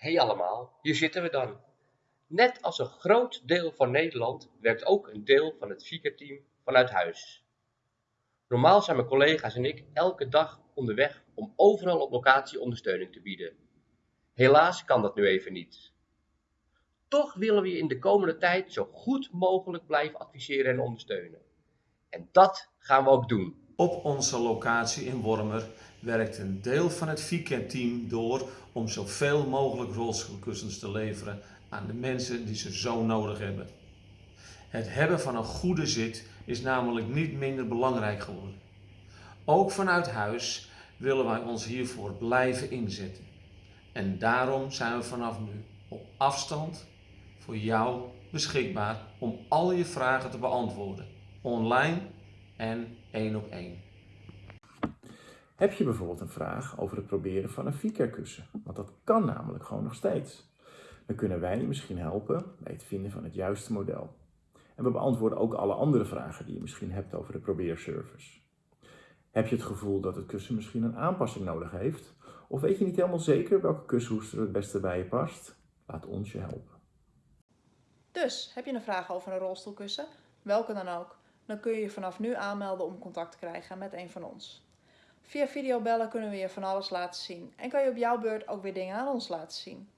Hey allemaal, hier zitten we dan. Net als een groot deel van Nederland werkt ook een deel van het FICA-team vanuit huis. Normaal zijn mijn collega's en ik elke dag onderweg om overal op locatie ondersteuning te bieden. Helaas kan dat nu even niet. Toch willen we je in de komende tijd zo goed mogelijk blijven adviseren en ondersteunen. En dat gaan we ook doen. Op onze locatie in Wormer werkt een deel van het FICA-team door om zoveel mogelijk rolstoelkussens te leveren aan de mensen die ze zo nodig hebben. Het hebben van een goede zit is namelijk niet minder belangrijk geworden. Ook vanuit huis willen wij ons hiervoor blijven inzetten. En daarom zijn we vanaf nu op afstand voor jou beschikbaar om al je vragen te beantwoorden, online en één op één. Heb je bijvoorbeeld een vraag over het proberen van een FICA-kussen? Want dat kan namelijk gewoon nog steeds. Dan kunnen wij je misschien helpen bij het vinden van het juiste model. En we beantwoorden ook alle andere vragen die je misschien hebt over de probeerservice. Heb je het gevoel dat het kussen misschien een aanpassing nodig heeft? Of weet je niet helemaal zeker welke kussenhoester het beste bij je past? Laat ons je helpen. Dus, heb je een vraag over een rolstoelkussen? Welke dan ook? Dan kun je je vanaf nu aanmelden om contact te krijgen met een van ons. Via videobellen kunnen we je van alles laten zien en kan je op jouw beurt ook weer dingen aan ons laten zien.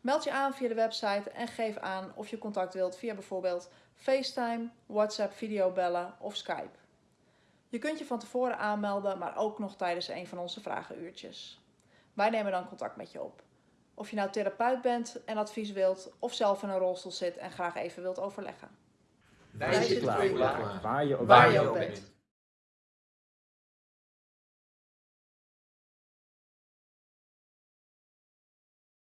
Meld je aan via de website en geef aan of je contact wilt via bijvoorbeeld FaceTime, WhatsApp videobellen of Skype. Je kunt je van tevoren aanmelden, maar ook nog tijdens een van onze vragenuurtjes. Wij nemen dan contact met je op. Of je nou therapeut bent en advies wilt, of zelf in een rolstoel zit en graag even wilt overleggen. Wij zitten voor je klaar. Waar je ook bent.